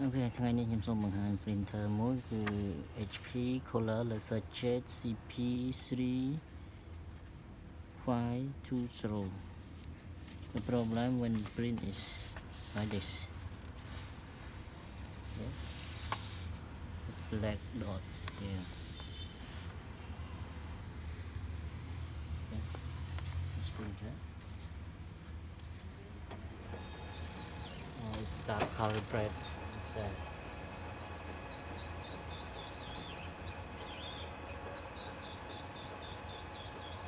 អូខេថ្ងៃនេះខ្ញុំសូមបង្ហាញ printer មួយគឺ HP Color LaserJet CP3 520 The problem when print is like this okay. It's black dot here okay. This printer oh, it's dark color red ចាន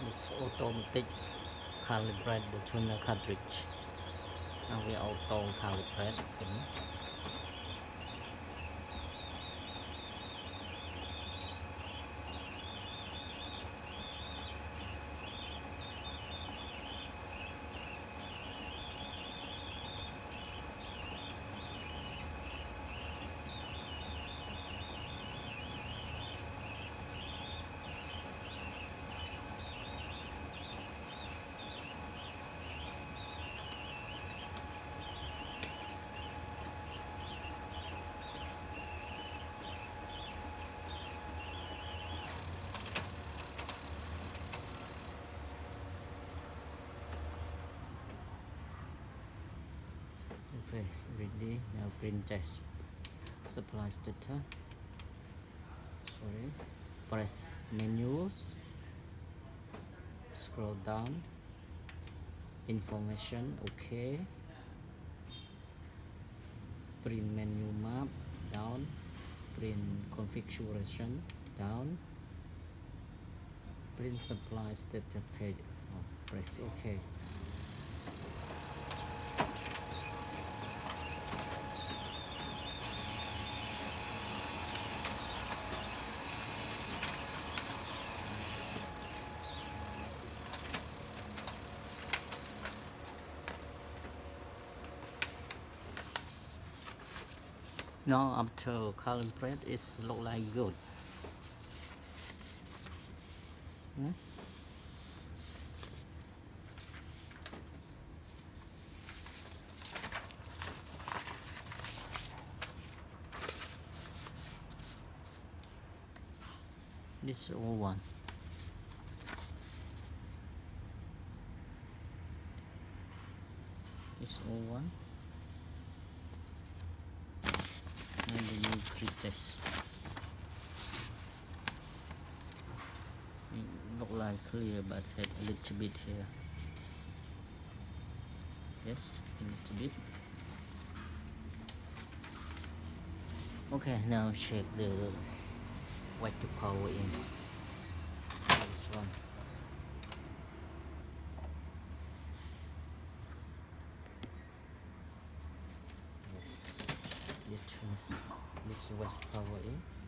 េះ automatic calibrate the tuner cartridge ហើយវា auto calibrate ហ្នឹង Okay, ready. Now print test. Supply data. Sorry. Press menus. Scroll down. Information. Okay. Print menu map. Down. Print configuration. Down. Print supply data page. Oh, press OK. Now after color press it look like good. Hmm? this all one. This all one look clear but had a little bit here. Yes a little bit. Okay now check the white to power in this one. Little west power in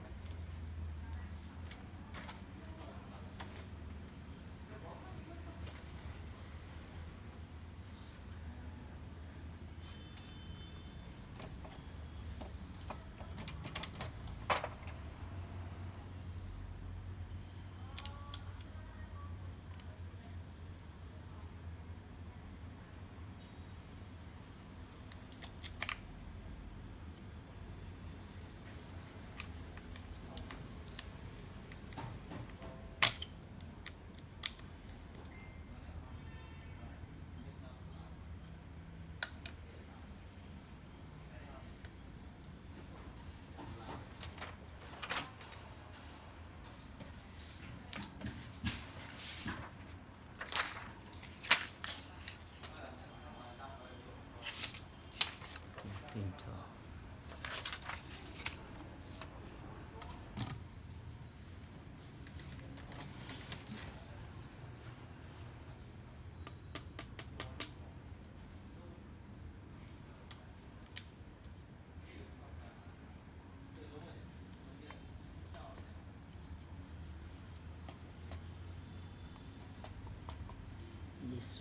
this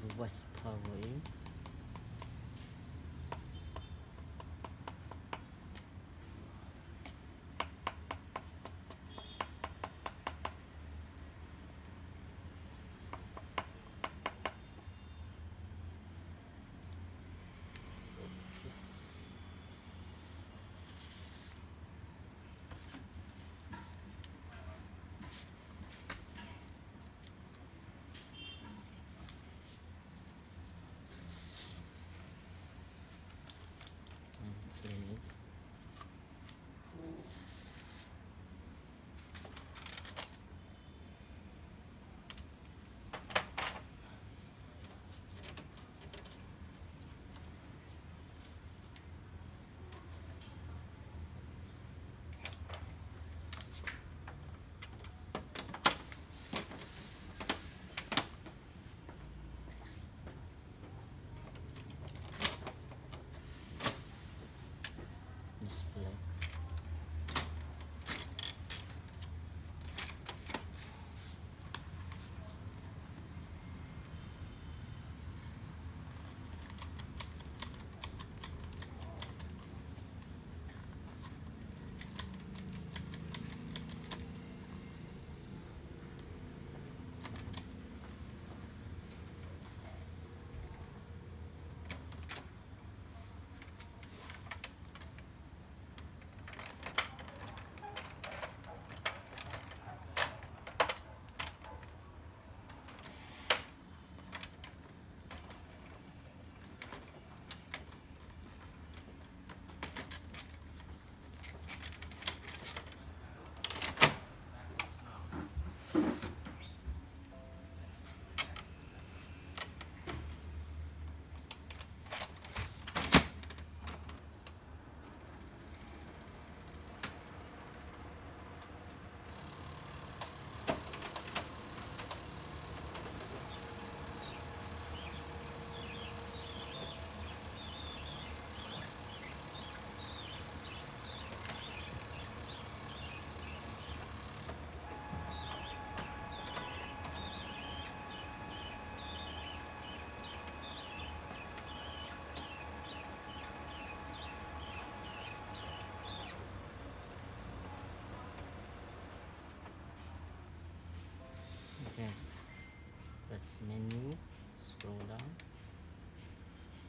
press menu scroll down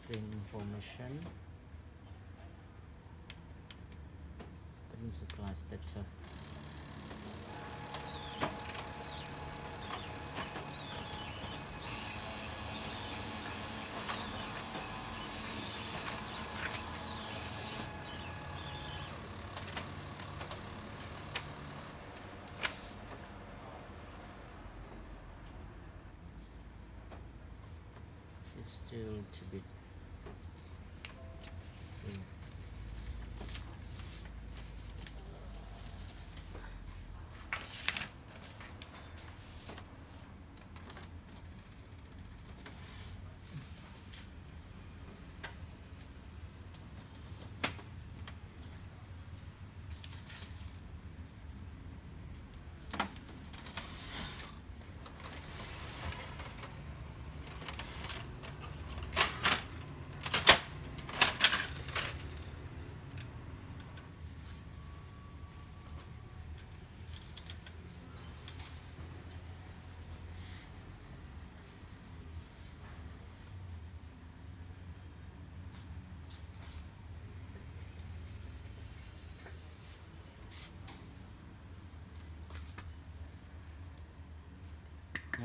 print information. Print class that still to be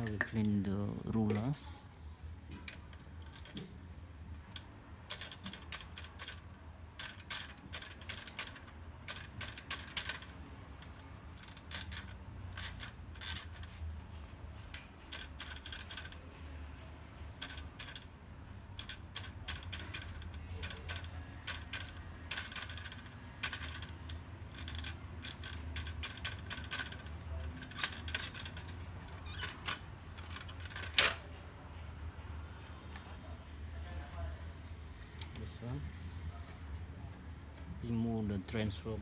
Clean the rulers. This one. Transfer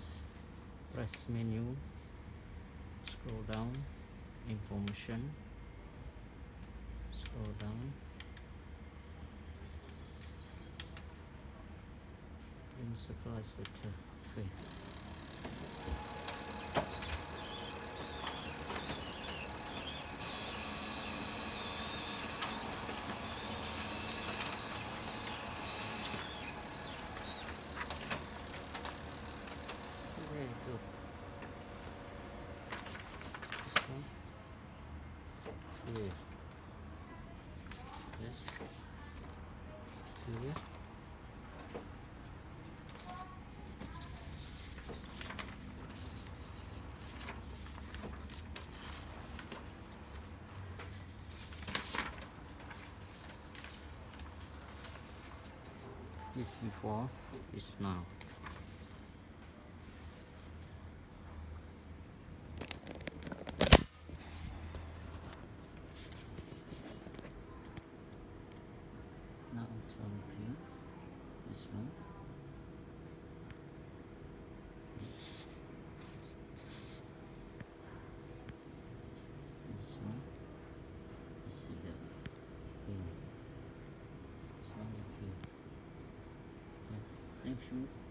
this press menu. Scroll down. Information. Scroll down. Letter okay very good this one here this here this before now now turn pins this one this this one you see that this